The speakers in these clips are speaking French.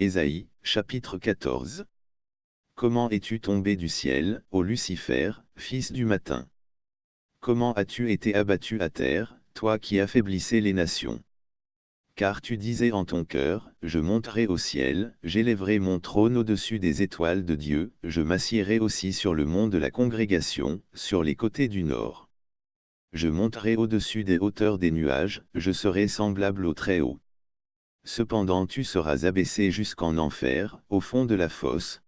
Ésaïe, chapitre 14 Comment es-tu tombé du ciel, ô Lucifer, fils du matin? Comment as-tu été abattu à terre, toi qui affaiblissais les nations? Car tu disais en ton cœur, je monterai au ciel, j'élèverai mon trône au-dessus des étoiles de Dieu, je m'assiérai aussi sur le mont de la congrégation, sur les côtés du nord. Je monterai au-dessus des hauteurs des nuages, je serai semblable au Très-Haut. Cependant tu seras abaissé jusqu'en enfer, au fond de la fosse.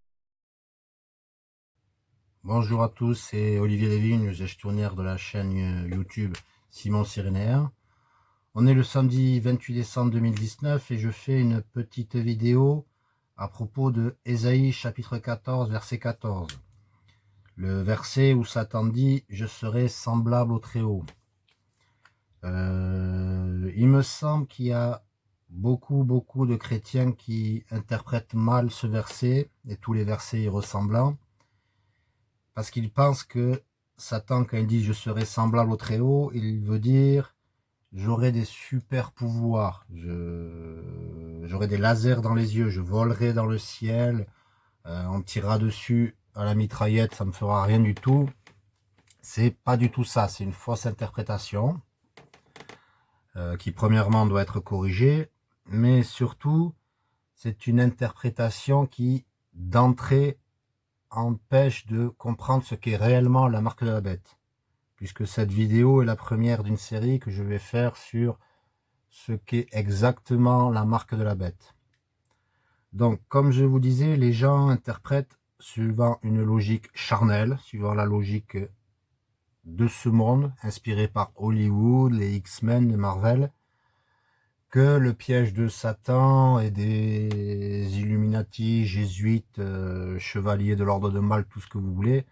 Bonjour à tous, c'est Olivier Lévin, gestionnaire de la chaîne YouTube Simon Sirénaire. On est le samedi 28 décembre 2019 et je fais une petite vidéo à propos de Ésaïe chapitre 14 verset 14. Le verset où Satan dit « Je serai semblable au Très-Haut euh, Il me semble qu'il y a beaucoup, beaucoup de chrétiens qui interprètent mal ce verset et tous les versets y ressemblant parce qu'ils pensent que Satan, quand il dit « je serai semblable au Très-Haut », il veut dire « j'aurai des super pouvoirs, j'aurai des lasers dans les yeux, je volerai dans le ciel, euh, on tirera dessus à la mitraillette, ça me fera rien du tout ». C'est pas du tout ça, c'est une fausse interprétation euh, qui premièrement doit être corrigée mais surtout, c'est une interprétation qui, d'entrée, empêche de comprendre ce qu'est réellement la marque de la bête. Puisque cette vidéo est la première d'une série que je vais faire sur ce qu'est exactement la marque de la bête. Donc, comme je vous disais, les gens interprètent suivant une logique charnelle, suivant la logique de ce monde, inspiré par Hollywood, les X-Men, Marvel, que le piège de Satan et des Illuminati, jésuites, euh, chevaliers de l'ordre de mal, tout ce que vous voulez,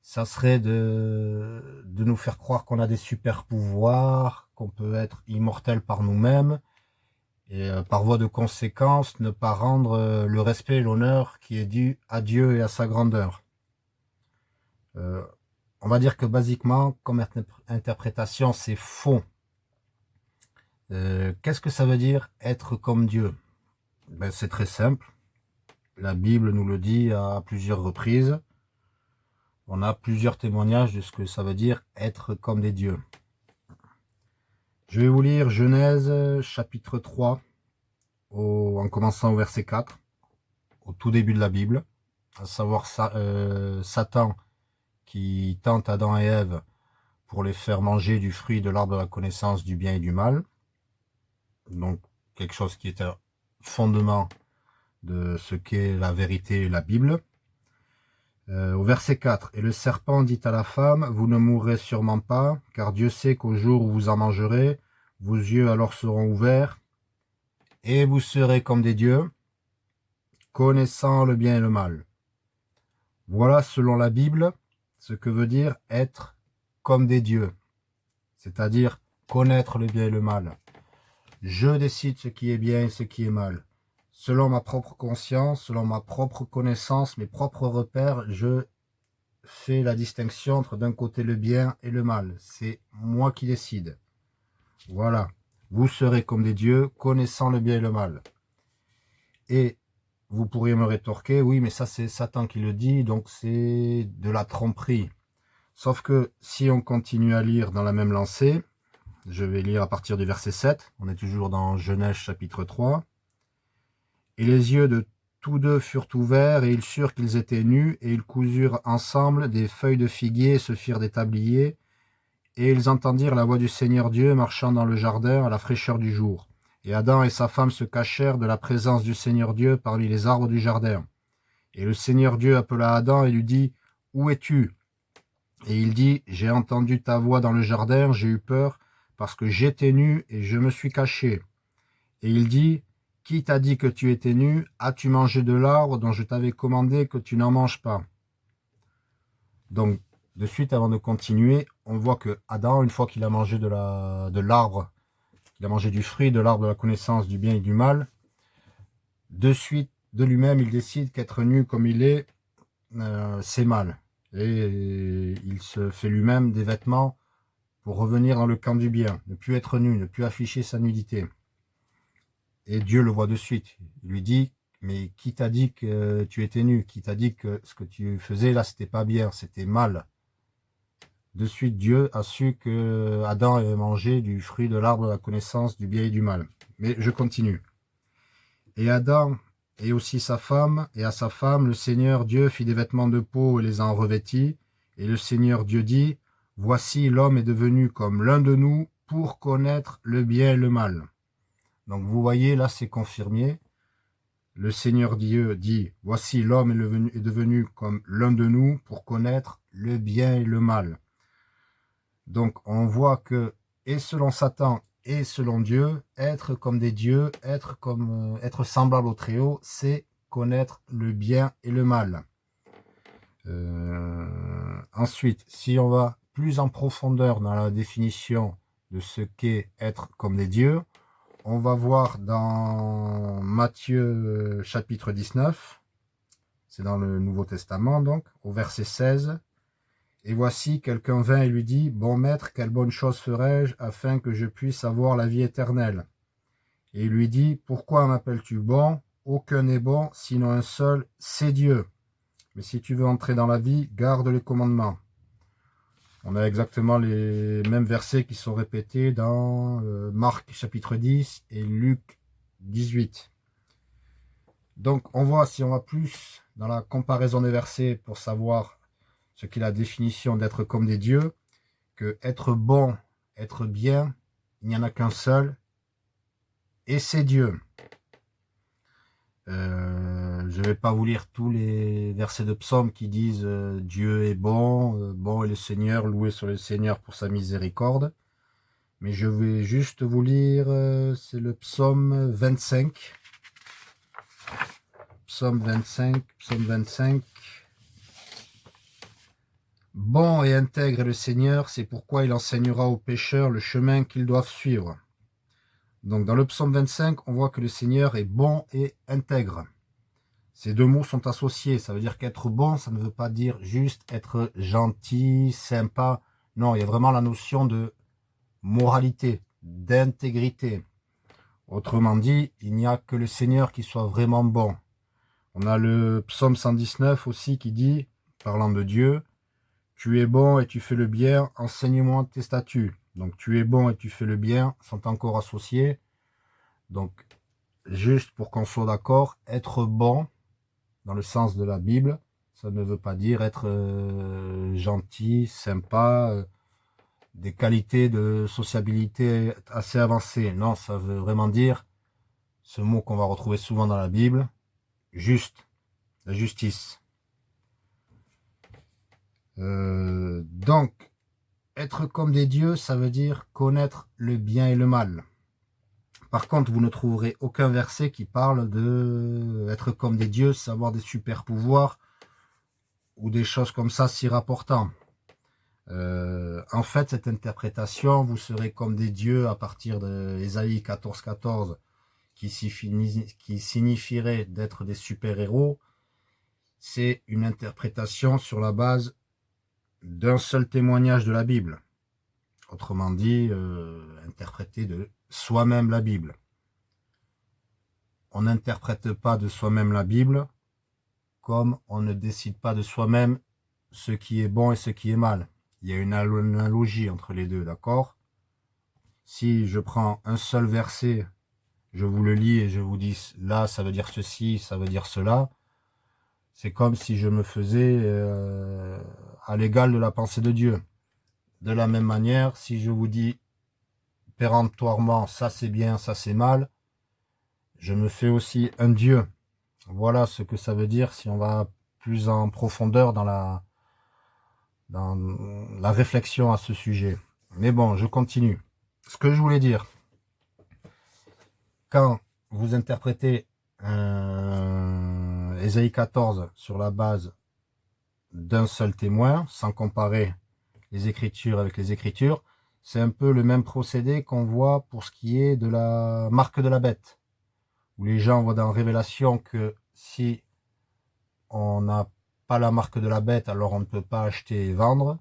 ça serait de, de nous faire croire qu'on a des super pouvoirs, qu'on peut être immortel par nous-mêmes, et euh, par voie de conséquence, ne pas rendre euh, le respect et l'honneur qui est dû à Dieu et à sa grandeur. on va dire que basiquement, comme interprétation, c'est faux. Euh, qu'est-ce que ça veut dire être comme Dieu? Ben, C'est très simple. La Bible nous le dit à plusieurs reprises. On a plusieurs témoignages de ce que ça veut dire être comme des dieux. Je vais vous lire Genèse chapitre 3, en commençant au verset 4, au tout début de la Bible, à savoir euh, Satan qui tente Adam et Ève pour les faire manger du fruit de l'arbre de la connaissance du bien et du mal donc quelque chose qui est un fondement de ce qu'est la vérité et la Bible. Euh, au verset 4, « Et le serpent dit à la femme, vous ne mourrez sûrement pas, car Dieu sait qu'au jour où vous en mangerez, vos yeux alors seront ouverts, et vous serez comme des dieux, connaissant le bien et le mal. Voilà, selon la Bible, ce que veut dire être comme des dieux, c'est-à-dire connaître le bien et le mal. Je décide ce qui est bien et ce qui est mal. Selon ma propre conscience, selon ma propre connaissance, mes propres repères, je fais la distinction entre d'un côté le bien et le mal. C'est moi qui décide. Voilà. Vous serez comme des dieux, connaissant le bien et le mal. Et vous pourriez me rétorquer, oui, mais ça c'est Satan qui le dit, donc c'est de la tromperie. Sauf que si on continue à lire dans la même lancée, je vais lire à partir du verset 7. On est toujours dans Genèse chapitre 3. Et les yeux de tous deux furent ouverts, et ils surent qu'ils étaient nus, et ils cousurent ensemble des feuilles de figuier et se firent des tabliers. Et ils entendirent la voix du Seigneur Dieu marchant dans le jardin à la fraîcheur du jour. Et Adam et sa femme se cachèrent de la présence du Seigneur Dieu parmi les arbres du jardin. Et le Seigneur Dieu appela Adam et lui dit, « Où es-tu » Et il dit, « J'ai entendu ta voix dans le jardin, j'ai eu peur, parce que j'étais nu et je me suis caché. Et il dit, qui t'a dit que tu étais nu? As-tu mangé de l'arbre dont je t'avais commandé que tu n'en manges pas? Donc, de suite, avant de continuer, on voit que Adam, une fois qu'il a mangé de l'arbre, il a mangé du fruit de l'arbre de la connaissance du bien et du mal, de suite, de lui-même, il décide qu'être nu comme il est, euh, c'est mal. Et il se fait lui-même des vêtements revenir dans le camp du bien, ne plus être nu, ne plus afficher sa nudité. Et Dieu le voit de suite. Il lui dit, mais qui t'a dit que tu étais nu? Qui t'a dit que ce que tu faisais là, c'était pas bien, c'était mal? De suite, Dieu a su que Adam avait mangé du fruit de l'arbre de la connaissance du bien et du mal. Mais je continue. Et Adam et aussi sa femme, et à sa femme, le Seigneur Dieu fit des vêtements de peau et les en revêtit. Et le Seigneur Dieu dit, Voici l'homme est devenu comme l'un de nous pour connaître le bien et le mal. Donc vous voyez, là c'est confirmé. Le Seigneur Dieu dit, Voici l'homme est devenu comme l'un de nous pour connaître le bien et le mal. Donc on voit que, et selon Satan et selon Dieu, être comme des dieux, être comme euh, être semblable au Très-Haut, c'est connaître le bien et le mal. Euh, ensuite, si on va plus en profondeur dans la définition de ce qu'est être comme des dieux, on va voir dans Matthieu euh, chapitre 19, c'est dans le Nouveau Testament donc, au verset 16, et voici, quelqu'un vint et lui dit, Bon maître, quelle bonne chose ferai-je afin que je puisse avoir la vie éternelle? Et il lui dit, Pourquoi m'appelles-tu bon? Aucun n'est bon, sinon un seul, c'est Dieu. Mais si tu veux entrer dans la vie, garde les commandements. On a exactement les mêmes versets qui sont répétés dans euh, Marc chapitre 10 et Luc 18. Donc on voit, si on va plus dans la comparaison des versets pour savoir ce qui est la définition d'être comme des dieux, que être bon, être bien, il n'y en a qu'un seul, et c'est Dieu. Euh, je ne vais pas vous lire tous les versets de psaume qui disent euh, Dieu est bon, euh, bon est le Seigneur, loué sur le Seigneur pour sa miséricorde. Mais je vais juste vous lire, c'est le psaume 25. Psaume 25, psaume 25. Bon et intègre le Seigneur, c'est pourquoi il enseignera aux pécheurs le chemin qu'ils doivent suivre. Donc dans le psaume 25, on voit que le Seigneur est bon et intègre. Ces deux mots sont associés, ça veut dire qu'être bon, ça ne veut pas dire juste être gentil, sympa. Non, il y a vraiment la notion de moralité, d'intégrité. Autrement dit, il n'y a que le Seigneur qui soit vraiment bon. On a le psaume 119 aussi qui dit, parlant de Dieu, tu es bon et tu fais le bien, enseigne-moi tes statuts. Donc tu es bon et tu fais le bien sont encore associés. Donc juste pour qu'on soit d'accord, être bon dans le sens de la Bible, ça ne veut pas dire être euh, gentil, sympa, euh, des qualités de sociabilité assez avancées. Non, ça veut vraiment dire ce mot qu'on va retrouver souvent dans la Bible, juste, la justice. Euh, donc, être comme des dieux, ça veut dire connaître le bien et le mal. Par contre, vous ne trouverez aucun verset qui parle de être comme des dieux, savoir des super pouvoirs ou des choses comme ça si rapportant. Euh, en fait, cette interprétation, vous serez comme des dieux à partir de Ésaïe 14, 14, qui, signifierait d'être des super-héros. C'est une interprétation sur la base d'un seul témoignage de la Bible. Autrement dit, euh, interpréter de soi-même la Bible. On n'interprète pas de soi-même la Bible comme on ne décide pas de soi-même ce qui est bon et ce qui est mal. Il y a une analogie entre les deux, d'accord? Si je prends un seul verset, je vous le lis et je vous dis là, ça veut dire ceci, ça veut dire cela, c'est comme si je me faisais euh, à l'égal de la pensée de Dieu. De la même manière, si je vous dis ça c'est bien, ça c'est mal, je me fais aussi un Dieu. Voilà ce que ça veut dire si on va plus en profondeur dans la, dans la réflexion à ce sujet. Mais bon, je continue. Ce que je voulais dire, quand vous interprétez un Ésaïe 14 sur la base d'un seul témoin, sans comparer les écritures avec les écritures. C'est un peu le même procédé qu'on voit pour ce qui est de la marque de la bête, où les gens voient dans Révélation que si on n'a pas la marque de la bête, alors on ne peut pas acheter et vendre.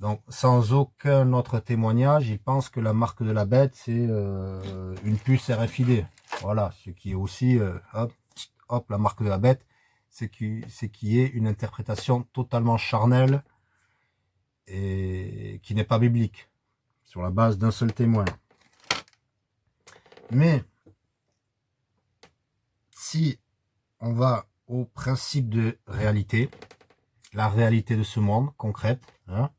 Donc, sans aucun autre témoignage, il pense que la marque de la bête, c'est euh, une puce RFID. Voilà, ce qui est aussi, euh, hop, hop, la marque de la bête, c'est qui, qui est une interprétation totalement charnelle et qui n'est pas biblique, sur la base d'un seul témoin. Mais, si on va au principe de réalité, la réalité de ce monde concrète, hein,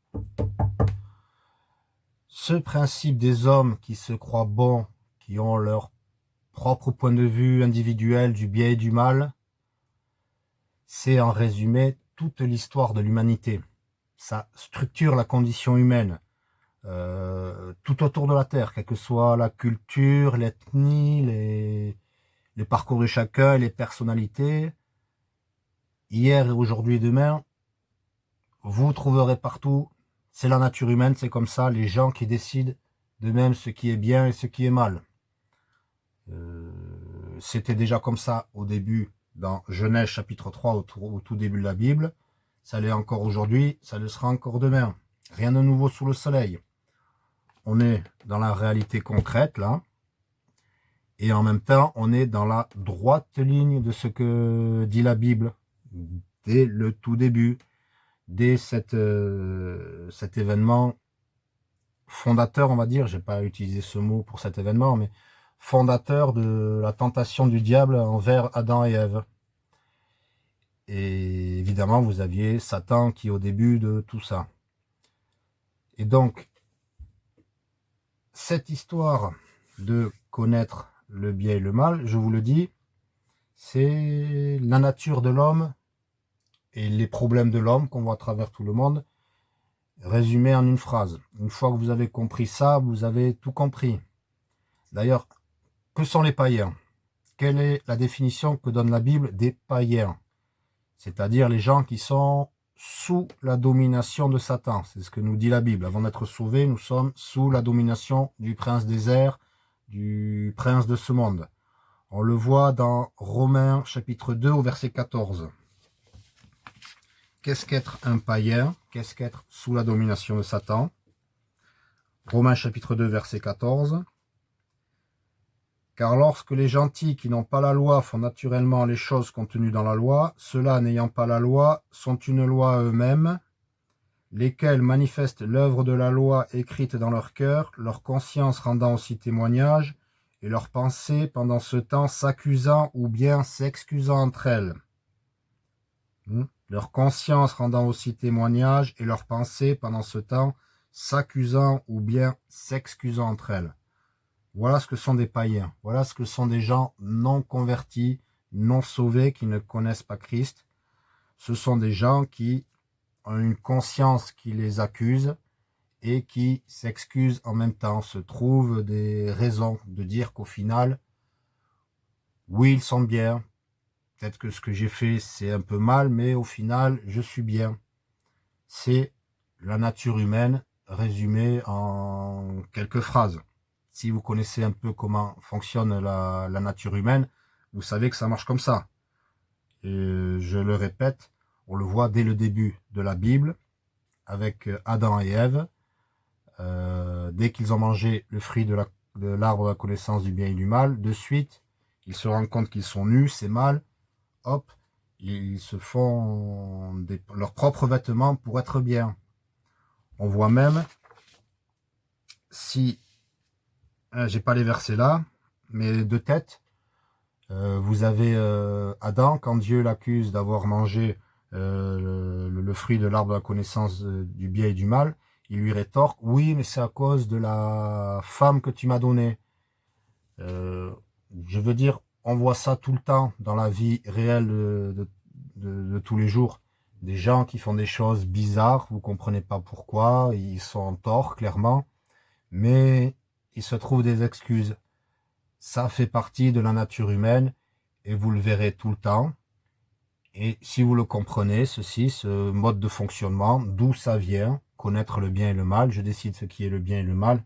ce principe des hommes qui se croient bons, qui ont leur propre point de vue individuel du bien et du mal, c'est en résumé toute l'histoire de l'humanité. Ça structure la condition humaine euh, tout autour de la Terre, quelle que soit la culture, l'ethnie, les, les parcours de chacun, les personnalités. Hier et aujourd'hui et demain, vous trouverez partout, c'est la nature humaine, c'est comme ça, les gens qui décident de même ce qui est bien et ce qui est mal. Euh, c'était déjà comme ça au début, dans Genèse chapitre 3, au tout, au tout début de la Bible. Ça l'est encore aujourd'hui, ça le sera encore demain. Rien de nouveau sous le soleil. On est dans la réalité concrète, là. Et en même temps, on est dans la droite ligne de ce que dit la Bible dès le tout début dès euh, cet événement fondateur, on va dire, j'ai pas utilisé ce mot pour cet événement, mais fondateur de la tentation du diable envers Adam et Ève. Et évidemment, vous aviez Satan qui est au début de tout ça. Et donc, cette histoire de connaître le bien et le mal, je vous le dis, c'est la nature de l'homme et les problèmes de l'homme qu'on voit à travers tout le monde, résumés en une phrase. Une fois que vous avez compris ça, vous avez tout compris. D'ailleurs, que sont les païens? Quelle est la définition que donne la Bible des païens? C'est-à-dire les gens qui sont sous la domination de Satan. C'est ce que nous dit la Bible. Avant d'être sauvés, nous sommes sous la domination du prince des airs, du prince de ce monde. On le voit dans Romains chapitre 2 au verset 14. Qu'est-ce qu'être un païen? Qu'est-ce qu'être sous la domination de Satan? Romains chapitre 2 verset 14. Car lorsque les gentils qui n'ont pas la loi font naturellement les choses contenues dans la loi, ceux-là n'ayant pas la loi sont une loi eux-mêmes, lesquels manifestent l'œuvre de la loi écrite dans leur cœur, leur conscience rendant aussi témoignage, et leurs pensées pendant ce temps s'accusant ou bien s'excusant entre elles. Hmm? Leur conscience rendant aussi témoignage et leurs pensées pendant ce temps s'accusant ou bien s'excusant entre elles. Voilà ce que sont des païens, voilà ce que sont des gens non convertis, non sauvés, qui ne connaissent pas Christ. Ce sont des gens qui ont une conscience qui les accuse et qui s'excusent en même temps, se trouvent des raisons de dire qu'au final, oui, ils sont bien, Peut-être que ce que j'ai fait, c'est un peu mal, mais au final, je suis bien. C'est la nature humaine résumée en quelques phrases. Si vous connaissez un peu comment fonctionne la, nature humaine, vous savez que ça marche comme ça. Et je le répète, on le voit dès le début de la Bible, avec Adam et Ève. Euh, dès qu'ils ont mangé le fruit de l'arbre de, la connaissance du bien et du mal, de suite, ils se rendent compte qu'ils sont nus, c'est mal, hop, ils se font leurs propres vêtements pour être bien. On voit même, si, j'ai pas les versets là, mais de tête, euh, vous avez euh, Adam, quand Dieu l'accuse d'avoir mangé euh, le, fruit de l'arbre de la connaissance du bien et du mal, il lui rétorque, oui, mais c'est à cause de la femme que tu m'as donnée. je veux dire, on voit ça tout le temps dans la vie réelle de, tous les jours. Des gens qui font des choses bizarres, vous comprenez pas pourquoi, ils sont en tort, clairement, mais ils se trouvent des excuses. Ça fait partie de la nature humaine, et vous le verrez tout le temps. Et si vous le comprenez, ceci, ce mode de fonctionnement, d'où ça vient, connaître le bien et le mal, je décide ce qui est le bien et le mal,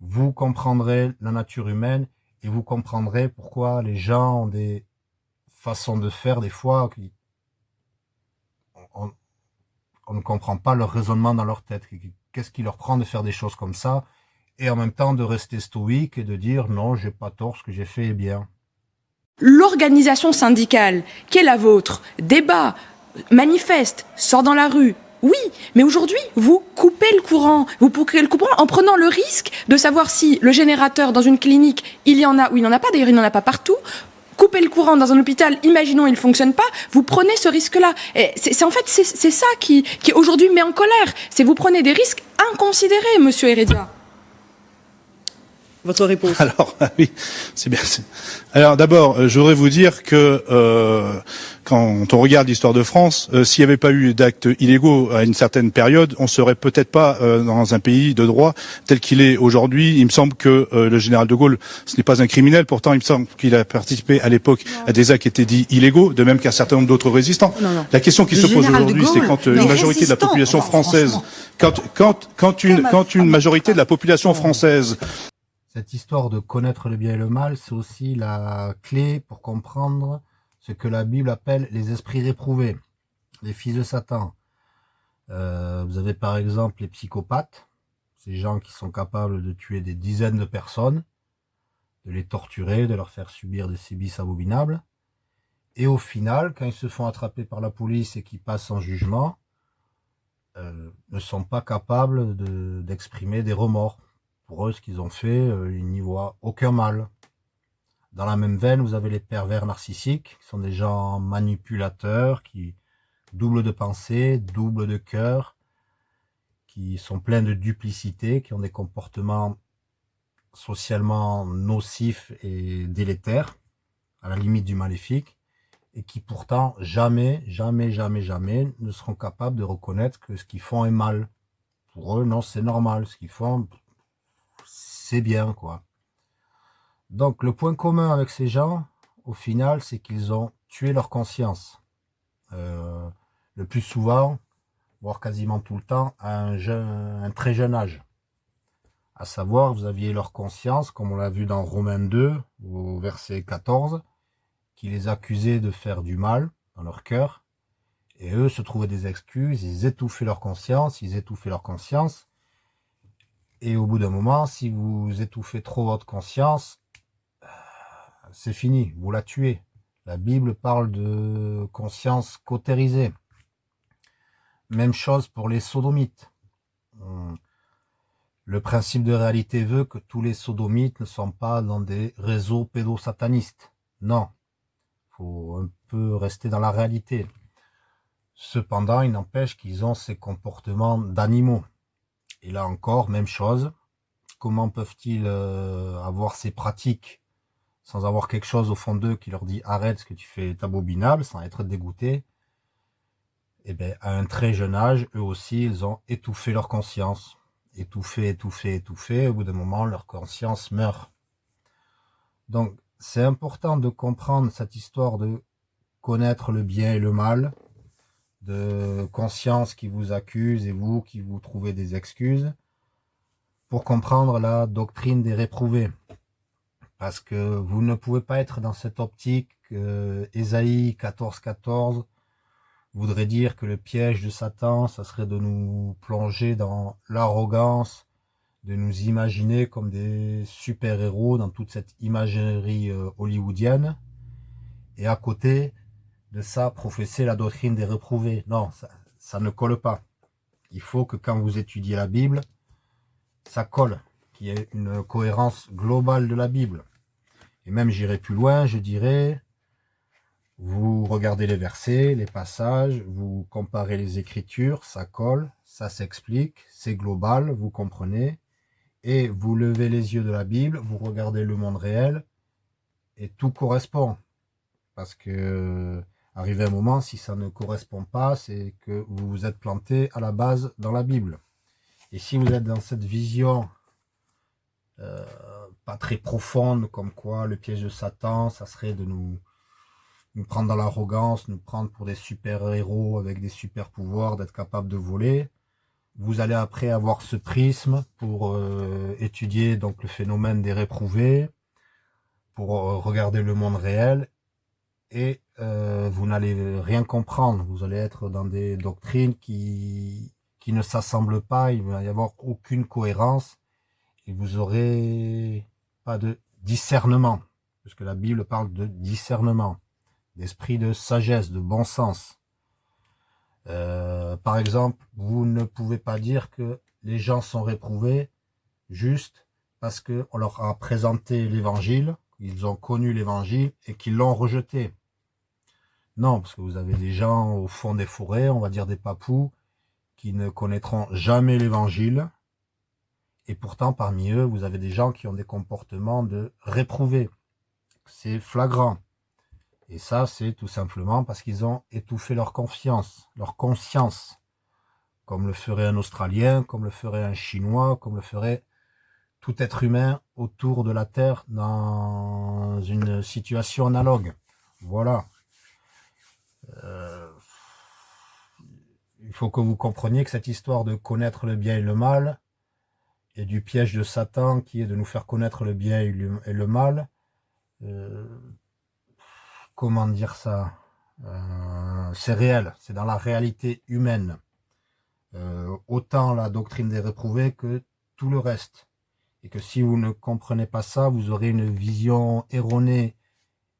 vous comprendrez la nature humaine et vous comprendrez pourquoi les gens ont des façons de faire des fois qui on ne comprend pas leur raisonnement dans leur tête. Qu'est-ce qui leur prend de faire des choses comme ça et en même temps de rester stoïque et de dire non, j'ai pas tort, ce que j'ai fait est bien. L'organisation syndicale, qui est la vôtre, débat, manifeste, sort dans la rue, oui, mais aujourd'hui, vous coupez le courant. Vous coupez le courant en prenant le risque de savoir si le générateur dans une clinique, il y en a ou il n'y en a pas. D'ailleurs, il n'y en a pas partout. Couper le courant dans un hôpital, imaginons il ne fonctionne pas, vous prenez ce risque-là. C'est en fait c'est ça qui, qui aujourd'hui met en colère. C'est vous prenez des risques inconsidérés, Monsieur Heredia. Votre réponse. Alors oui, c'est bien. Alors d'abord, euh, je voudrais vous dire que euh, quand on regarde l'histoire de France, euh, s'il n'y avait pas eu d'actes illégaux à une certaine période, on serait peut-être pas euh, dans un pays de droit tel qu'il est aujourd'hui. Il me semble que le général de Gaulle, ce n'est pas un criminel, pourtant il me semble qu'il a participé à l'époque à des actes qui étaient dits illégaux, de même qu'un certain nombre d'autres résistants. La question qui se pose aujourd'hui, c'est quand une majorité de la population française, quand, quand, quand une, quand une majorité de la population française cette histoire de connaître le bien et le mal, c'est aussi la clé pour comprendre ce que la Bible appelle les esprits réprouvés, les fils de Satan. Euh, vous avez par exemple les psychopathes, ces gens qui sont capables de tuer des dizaines de personnes, de les torturer, de leur faire subir des sévices abominables. Et au final, quand ils se font attraper par la police et qu'ils passent en jugement, euh, ne sont pas capables d'exprimer des remords. Pour eux, ce qu'ils ont fait, euh, ils n'y voient aucun mal. Dans la même veine, vous avez les pervers narcissiques, qui sont des gens manipulateurs, qui doublent de pensée, doublent de cœur, qui sont pleins de duplicité, qui ont des comportements socialement nocifs et délétères, à la limite du maléfique, et qui pourtant jamais, jamais, jamais, jamais ne seront capables de reconnaître que ce qu'ils font est mal. Pour eux, non, c'est normal. Ce qu'ils font, c'est bien, quoi. Donc le point commun avec ces gens, au final, c'est qu'ils ont tué leur conscience. Euh, le plus souvent, voire quasiment tout le temps, à un, très jeune âge. À savoir, vous aviez leur conscience, comme on l'a vu dans Romains 2, au verset 14, qui les accusait de faire du mal dans leur cœur. Et eux se trouvaient des excuses, ils étouffaient leur conscience, ils étouffaient leur conscience. Et au bout d'un moment, si vous étouffez trop votre conscience, c'est fini, vous la tuez. La Bible parle de conscience cautérisée. Même chose pour les sodomites. Le principe de réalité veut que tous les sodomites ne sont pas dans des réseaux pédosatanistes. Non, faut un peu rester dans la réalité. Cependant, il n'empêche qu'ils ont ces comportements d'animaux. Et là encore, même chose. Comment peuvent-ils euh, avoir ces pratiques sans avoir quelque chose au fond d'eux qui leur dit arrête ce que tu fais est abominable, sans être dégoûté, eh bien à un très jeune âge, eux aussi, ils ont étouffé leur conscience. Étouffé, étouffé, étouffé, au bout d'un moment, leur conscience meurt. Donc, c'est important de comprendre cette histoire de connaître le bien et le mal, de conscience qui vous accuse et vous qui vous trouvez des excuses, pour comprendre la doctrine des réprouvés. Parce que vous ne pouvez pas être dans cette optique que Ésaïe 14, 14 voudrait dire que le piège de Satan, ça serait de nous plonger dans l'arrogance, de nous imaginer comme des super-héros dans toute cette imagerie euh, hollywoodienne, et à côté de ça, professer la doctrine des reprouvés. Non, ça, ça ne colle pas. Il faut que quand vous étudiez la Bible, ça colle, qu'il y ait une cohérence globale de la Bible. Et même j'irai plus loin, je dirais, vous regardez les versets, les passages, vous comparez les écritures, ça colle, ça s'explique, c'est global, vous comprenez, et vous levez les yeux de la Bible, vous regardez le monde réel, et tout correspond. Parce que, arrivé un moment, si ça ne correspond pas, c'est que vous vous êtes planté à la base dans la Bible. Et si vous êtes dans cette vision euh, pas très profonde, comme quoi le piège de Satan, ça serait de nous, nous prendre dans l'arrogance, nous prendre pour des super-héros avec des super-pouvoirs, d'être capable de voler. Vous allez après avoir ce prisme pour euh, étudier donc le phénomène des réprouvés, pour euh, regarder le monde réel, et euh, vous n'allez rien comprendre. Vous allez être dans des doctrines qui, qui ne s'assemblent pas, il va y avoir aucune cohérence et vous aurez pas de discernement, puisque la Bible parle de discernement, d'esprit de sagesse, de bon sens. Euh, par exemple, vous ne pouvez pas dire que les gens sont réprouvés juste parce qu'on leur a présenté l'évangile, ils ont connu l'évangile et qu'ils l'ont rejeté. Non, parce que vous avez des gens au fond des forêts, on va dire des papous, qui ne connaîtront jamais l'évangile. Et pourtant, parmi eux, vous avez des gens qui ont des comportements de réprouvés. C'est flagrant. Et ça, c'est tout simplement parce qu'ils ont étouffé leur confiance, leur conscience. Comme le ferait un Australien, comme le ferait un Chinois, comme le ferait tout être humain autour de la Terre dans une situation analogue. Voilà. Euh, il faut que vous compreniez que cette histoire de connaître le bien et le mal, et du piège de Satan qui est de nous faire connaître le bien et le, mal, euh, comment dire ça euh, C'est réel, c'est dans la réalité humaine. autant la doctrine des réprouvés que tout le reste. Et que si vous ne comprenez pas ça, vous aurez une vision erronée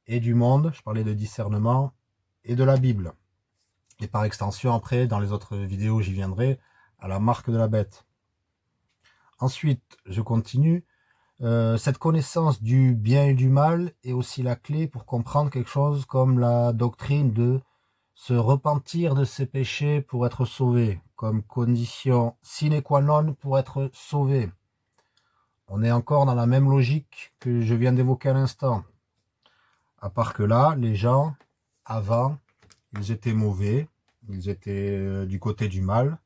et du monde, je parlais de discernement, et de la Bible. Et par extension, après, dans les autres vidéos, j'y viendrai, à la marque de la bête. Ensuite, je continue. Euh, cette connaissance du bien et du mal est aussi la clé pour comprendre quelque chose comme la doctrine de se repentir de ses péchés pour être sauvé, comme condition sine qua non pour être sauvé. On est encore dans la même logique que je viens d'évoquer à l'instant. À part que là, les gens, avant, ils étaient mauvais, ils étaient euh, du côté du mal,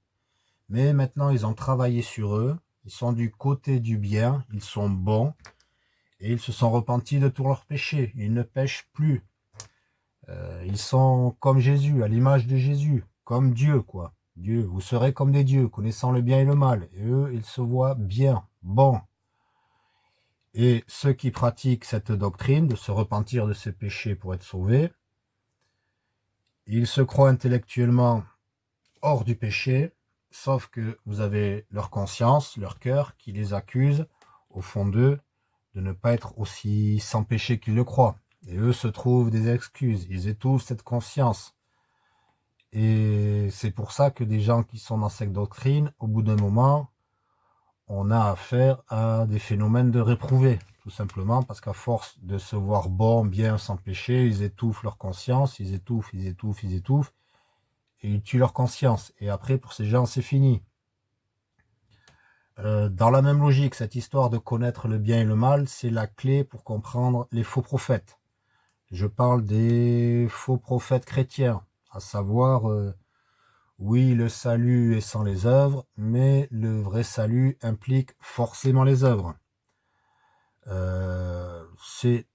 mais maintenant ils ont travaillé sur eux, ils sont du côté du bien, ils sont bons, et ils se sont repentis de tous leurs péchés, ils ne pêchent plus. Euh, ils sont comme Jésus, à l'image de Jésus, comme Dieu, quoi. Dieu, vous serez comme des dieux, connaissant le bien et le mal. Et eux, ils se voient bien, bons, et ceux qui pratiquent cette doctrine de se repentir de ses péchés pour être sauvés, ils se croient intellectuellement hors du péché, sauf que vous avez leur conscience, leur cœur, qui les accuse, au fond d'eux, de ne pas être aussi sans péché qu'ils le croient. Et eux se trouvent des excuses, ils étouffent cette conscience. Et c'est pour ça que des gens qui sont dans cette doctrine, au bout d'un moment, on a affaire à des phénomènes de réprouvés, tout simplement parce qu'à force de se voir bon, bien, sans péché, ils étouffent leur conscience, ils étouffent, ils étouffent, ils étouffent, et ils tuent leur conscience. Et après, pour ces gens, c'est fini. Euh, dans la même logique, cette histoire de connaître le bien et le mal, c'est la clé pour comprendre les faux prophètes. Je parle des faux prophètes chrétiens, à savoir euh, oui, le salut est sans les œuvres, mais le vrai salut implique forcément les œuvres. Euh, c'est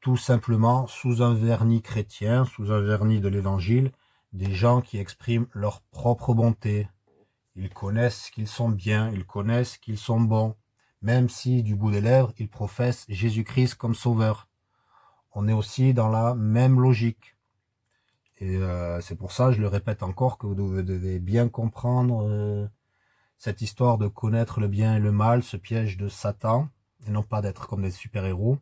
tout simplement sous un vernis chrétien, sous un vernis de l'évangile, des gens qui expriment leur propre bonté. Ils connaissent qu'ils sont bien, ils connaissent qu'ils sont bons, même si du bout des lèvres, ils professent Jésus-Christ comme sauveur. On est aussi dans la même logique. Et euh, c'est pour ça, je le répète encore, que vous devez bien comprendre euh, cette histoire de connaître le bien et le mal, ce piège de Satan, et non pas d'être comme des super-héros.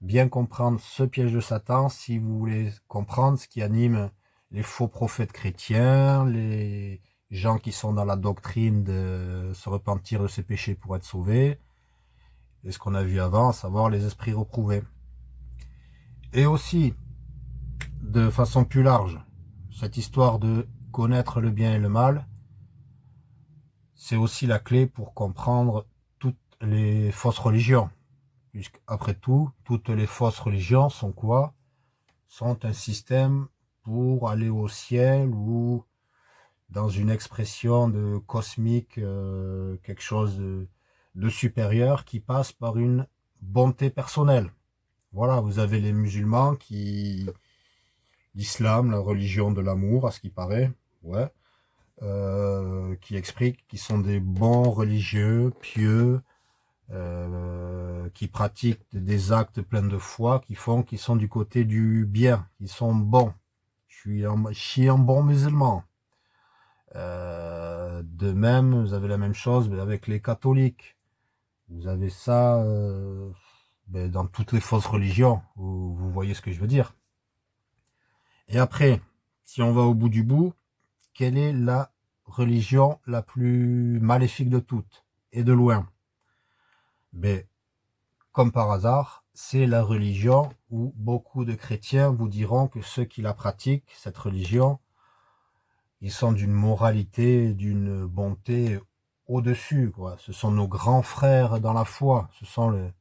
Bien comprendre ce piège de Satan si vous voulez comprendre ce qui anime les faux prophètes chrétiens, les gens qui sont dans la doctrine de se repentir de ses péchés pour être sauvés, et ce qu'on a vu avant, à savoir les esprits reprouvés. Et aussi, de façon plus large, cette histoire de connaître le bien et le mal, c'est aussi la clé pour comprendre les fausses religions. Puisqu'après tout, toutes les fausses religions sont quoi? Sont un système pour aller au ciel ou dans une expression de cosmique, euh, quelque chose de supérieur qui passe par une bonté personnelle. Voilà, vous avez les musulmans qui, l'islam, la religion de l'amour, à ce qui paraît, ouais, euh, qui explique qu'ils sont des bons religieux, pieux, euh, qui pratiquent des actes pleins de foi, qui font, qui sont du côté du bien, qui sont bons. Je suis un, je suis bon musulman. Euh, de même, vous avez la même chose avec les catholiques. Vous avez ça euh, ben, dans toutes les fausses religions. Vous voyez ce que je veux dire. Et après, si on va au bout du bout, quelle est la religion la plus maléfique de toutes Et de loin? Ben, comme par hasard, c'est la religion où beaucoup de chrétiens vous diront que ceux qui la pratiquent, cette religion, ils sont d'une moralité, d'une bonté au-dessus. Ce sont nos grands frères dans la foi. Ce sont le,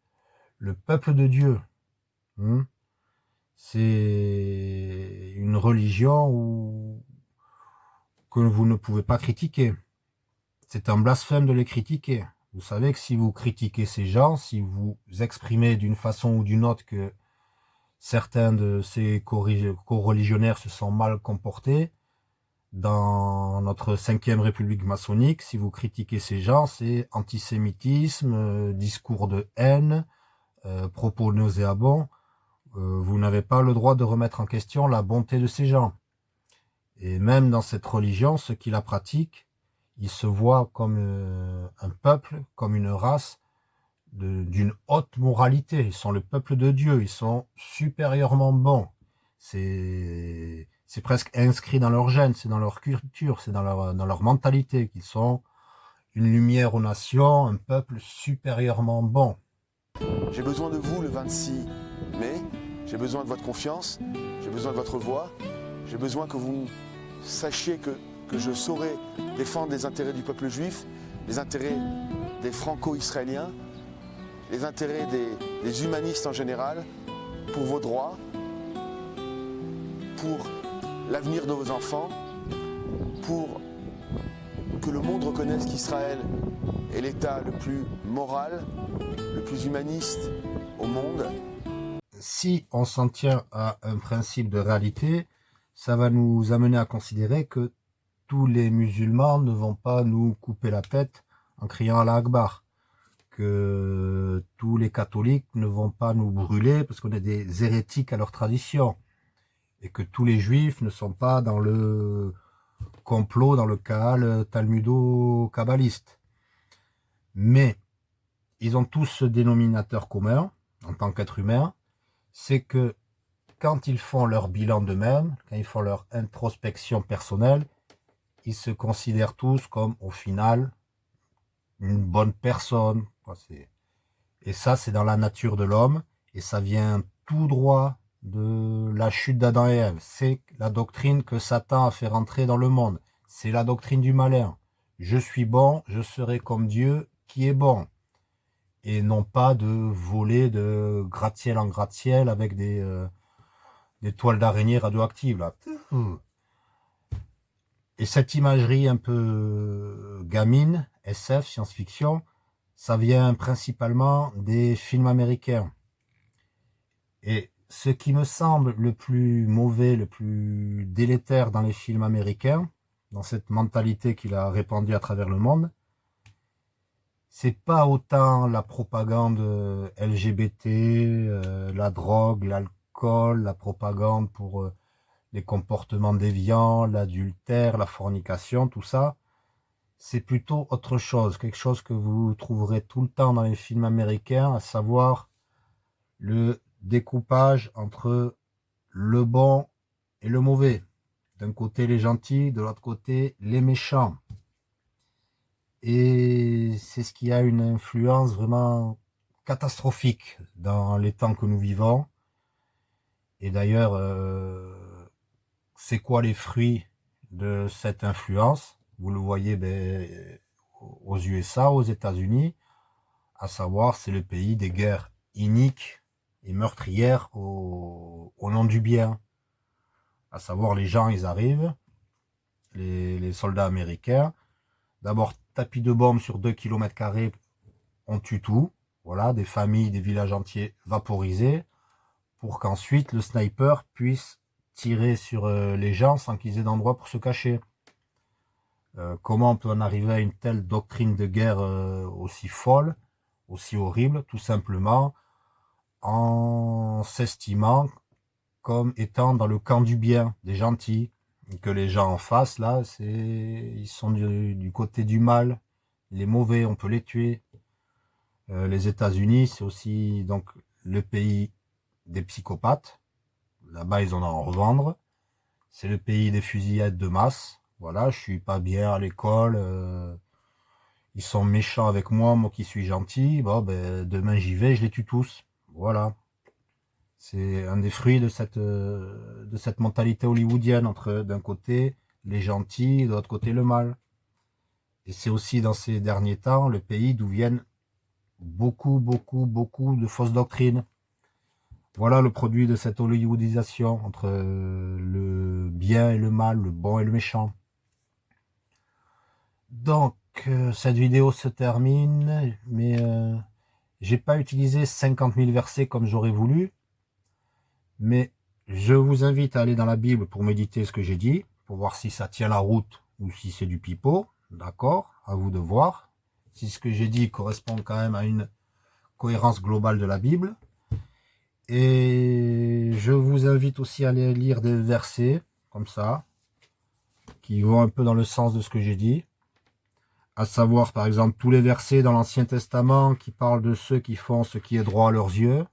le peuple de Dieu. Hmm? C'est une religion où, que vous ne pouvez pas critiquer. C'est un blasphème de les critiquer. Vous savez que si vous critiquez ces gens, si vous exprimez d'une façon ou d'une autre que certains de ces co-religionnaires se sont mal comportés, dans notre cinquième république maçonnique, si vous critiquez ces gens, c'est antisémitisme, euh, discours de haine, euh, propos nauséabonds. Euh, vous n'avez pas le droit de remettre en question la bonté de ces gens. Et même dans cette religion, ceux qui la pratiquent, ils se voient comme un peuple, comme une race d'une haute moralité. Ils sont le peuple de Dieu, ils sont supérieurement bons. C'est c'est presque inscrit dans leur gène, c'est dans leur culture, c'est dans leur, dans leur mentalité qu'ils sont une lumière aux nations, un peuple supérieurement bon. J'ai besoin de vous le 26 mai, j'ai besoin de votre confiance, j'ai besoin de votre voix, j'ai besoin que vous sachiez que, que je saurai défendre les intérêts du peuple juif, les intérêts des franco-israéliens, les intérêts des, des humanistes en général, pour vos droits, pour l'avenir de vos enfants, pour que le monde reconnaisse qu'Israël est l'État le plus moral, le plus humaniste au monde. Si on s'en tient à un principe de réalité, ça va nous amener à considérer que tous les musulmans ne vont pas nous couper la tête en criant à l'Akbar, que tous les catholiques ne vont pas nous brûler parce qu'on est des hérétiques à leur tradition et que tous les juifs ne sont pas dans le complot, dans le cas talmudo-kabbaliste. Mais ils ont tous ce dénominateur commun, en tant qu'être humain, c'est que quand ils font leur bilan d'eux-mêmes, quand ils font leur introspection personnelle, ils se considèrent tous comme, au final, une bonne personne. Et ça, c'est dans la nature de l'homme, et ça vient tout droit de la chute d'Adam et Ève. C'est la doctrine que Satan a fait rentrer dans le monde. C'est la doctrine du malin. Je suis bon, je serai comme Dieu qui est bon. Et non pas de voler de gratte-ciel en gratte-ciel avec des, euh, toiles d'araignée radioactives. Là. Et cette imagerie un peu gamine, SF, science-fiction, ça vient principalement des films américains. Et ce qui me semble le plus mauvais, le plus délétère dans les films américains, dans cette mentalité qu'il a répandue à travers le monde, c'est pas autant la propagande LGBT, euh, la drogue, l'alcool, la propagande pour euh, les comportements déviants, l'adultère, la fornication, tout ça. C'est plutôt autre chose, quelque chose que vous trouverez tout le temps dans les films américains, à savoir le découpage entre le bon et le mauvais. D'un côté les gentils, de l'autre côté les méchants. Et c'est ce qui a une influence vraiment catastrophique dans les temps que nous vivons. Et d'ailleurs, euh, c'est quoi les fruits de cette influence? Vous le voyez ben, aux USA, aux États-Unis, à savoir c'est le pays des guerres iniques et meurtrières au, nom du bien. À savoir, les gens, ils arrivent, les, soldats américains, d'abord tapis de bombes sur 2 km on tue tout, voilà, des familles, des villages entiers vaporisés, pour qu'ensuite le sniper puisse tirer sur euh, les gens sans qu'ils aient d'endroit pour se cacher. Euh, comment on peut en arriver à une telle doctrine de guerre euh, aussi folle aussi horrible, tout simplement en s'estimant comme étant dans le camp du bien, des gentils, que les gens en face, là, c'est ils sont du, côté du mal, les mauvais, on peut les tuer. Les États-Unis, c'est aussi donc le pays des psychopathes. Là-bas, ils en ont à en revendre. C'est le pays des fusillades de masse. Voilà, je suis pas bien à l'école. Euh, ils sont méchants avec moi, moi qui suis gentil. Bon, ben, demain j'y vais, je les tue tous. Voilà. C'est un des fruits de cette, euh, de cette mentalité hollywoodienne entre d'un côté les gentils, de l'autre côté le mal. Et c'est aussi dans ces derniers temps le pays d'où viennent beaucoup, beaucoup, beaucoup de fausses doctrines. Voilà le produit de cette hollywoodisation entre euh, le bien et le mal, le bon et le méchant. Donc, euh, cette vidéo se termine, mais euh, j'ai pas utilisé 50 000 versets comme j'aurais voulu, mais je vous invite à aller dans la Bible pour méditer ce que j'ai dit, pour voir si ça tient la route ou si c'est du pipeau, d'accord? À vous de voir si ce que j'ai dit correspond quand même à une cohérence globale de la Bible. Et je vous invite aussi à aller lire des versets, comme ça, qui vont un peu dans le sens de ce que j'ai dit. À savoir, par exemple, tous les versets dans l'Ancien Testament qui parlent de ceux qui font ce qui est droit à leurs yeux.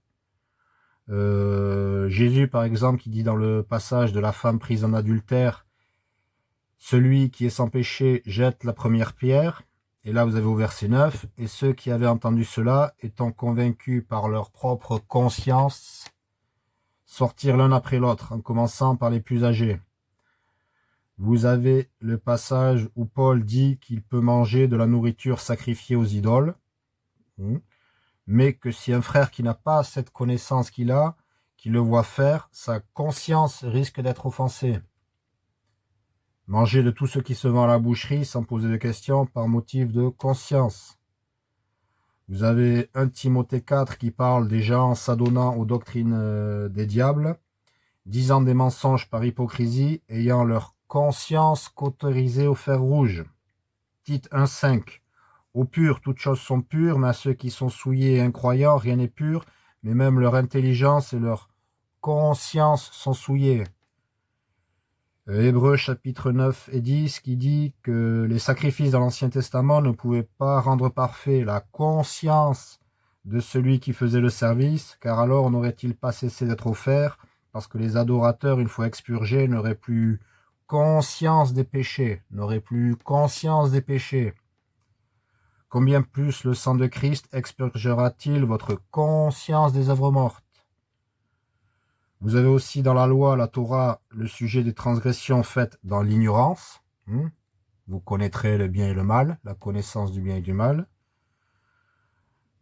Euh, Jésus, par exemple, qui dit dans le passage de la femme prise en adultère, celui qui est sans péché jette la première pierre. Et là, vous avez au verset 9, « Et ceux qui avaient entendu cela, étant convaincus par leur propre conscience, sortirent l'un après l'autre, en commençant par les plus âgés. » Vous avez le passage où Paul dit qu'il peut manger de la nourriture sacrifiée aux idoles, hmm. mais que si un frère qui n'a pas cette connaissance qu'il a, qui le voit faire, sa conscience risque d'être offensée. Manger de tout ce qui se vend à la boucherie sans poser de questions par motif de conscience. Vous avez un Timothée 4 qui parle des gens s'adonnant aux doctrines euh, des diables, disant des mensonges par hypocrisie, ayant leur conscience cauterisée au fer rouge. Tite 1.5 Aux purs, toutes choses sont pures, mais à ceux qui sont souillés et incroyants, rien n'est pur, mais même leur intelligence et leur conscience sont souillées. Hébreux chapitre 9 et 10 qui dit que les sacrifices dans l'Ancien Testament ne pouvaient pas rendre parfait la conscience de celui qui faisait le service, car alors n'aurait-il pas cessé d'être offert, parce que les adorateurs, une fois expurgés, n'auraient plus conscience des péchés, n'auraient plus conscience des péchés. Combien plus le sang de Christ expurgera-t-il votre conscience des œuvres mortes? Vous avez aussi dans la loi, la Torah, le sujet des transgressions faites dans l'ignorance. Hmm? Vous connaîtrez le bien et le mal, la connaissance du bien et du mal.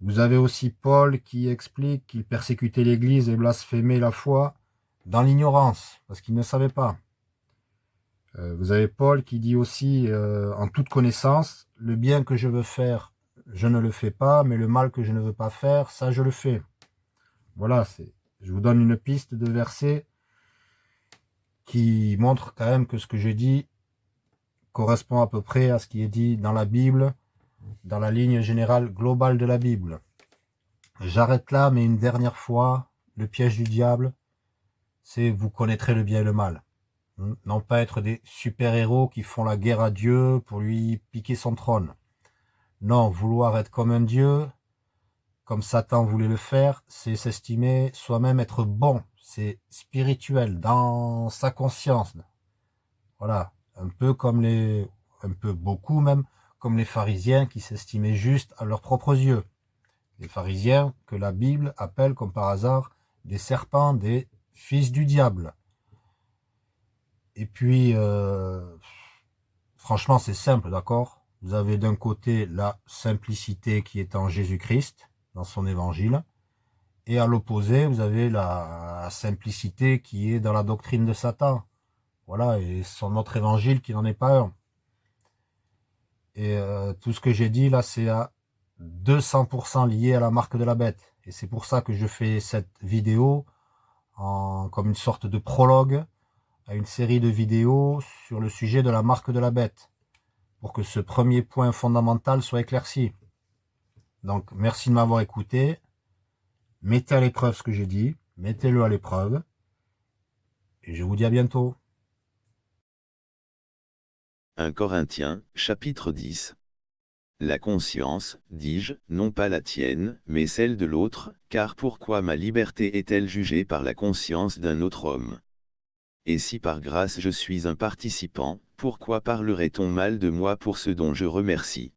Vous avez aussi Paul qui explique qu'il persécutait l'Église et blasphémait la foi dans l'ignorance, parce qu'il ne savait pas. Euh, vous avez Paul qui dit aussi, euh, en toute connaissance, le bien que je veux faire, je ne le fais pas, mais le mal que je ne veux pas faire, ça je le fais. Voilà, c'est je vous donne une piste de verset qui montre quand même que ce que j'ai dit correspond à peu près à ce qui est dit dans la Bible, dans la ligne générale globale de la Bible. J'arrête là, mais une dernière fois, le piège du diable, c'est vous connaîtrez le bien et le mal. Hmm? Non pas être des super-héros qui font la guerre à Dieu pour lui piquer son trône. Non, vouloir être comme un Dieu, comme Satan voulait le faire, c'est s'estimer soi-même être bon. C'est spirituel, dans sa conscience. Voilà, un peu comme les, un peu beaucoup même, comme les pharisiens qui s'estimaient juste à leurs propres yeux. Les pharisiens que la Bible appelle comme par hasard des serpents, des fils du diable. Et puis, euh, franchement, c'est simple, d'accord? Vous avez d'un côté la simplicité qui est en Jésus-Christ, dans son évangile. Et à l'opposé, vous avez la simplicité qui est dans la doctrine de Satan. Voilà, et son autre évangile qui n'en est pas un. Et euh, tout ce que j'ai dit là, c'est à 200% lié à la marque de la bête. Et c'est pour ça que je fais cette vidéo en, comme une sorte de prologue à une série de vidéos sur le sujet de la marque de la bête. Pour que ce premier point fondamental soit éclairci. Donc, merci de m'avoir écouté. Mettez à l'épreuve ce que j'ai dit. Mettez-le à l'épreuve. Et je vous dis à bientôt. 1 Corinthiens, chapitre 10. La conscience, dis-je, non pas la tienne, mais celle de l'autre, car pourquoi ma liberté est-elle jugée par la conscience d'un autre homme? Et si par grâce je suis un participant, pourquoi parlerait-on mal de moi pour ce dont je remercie?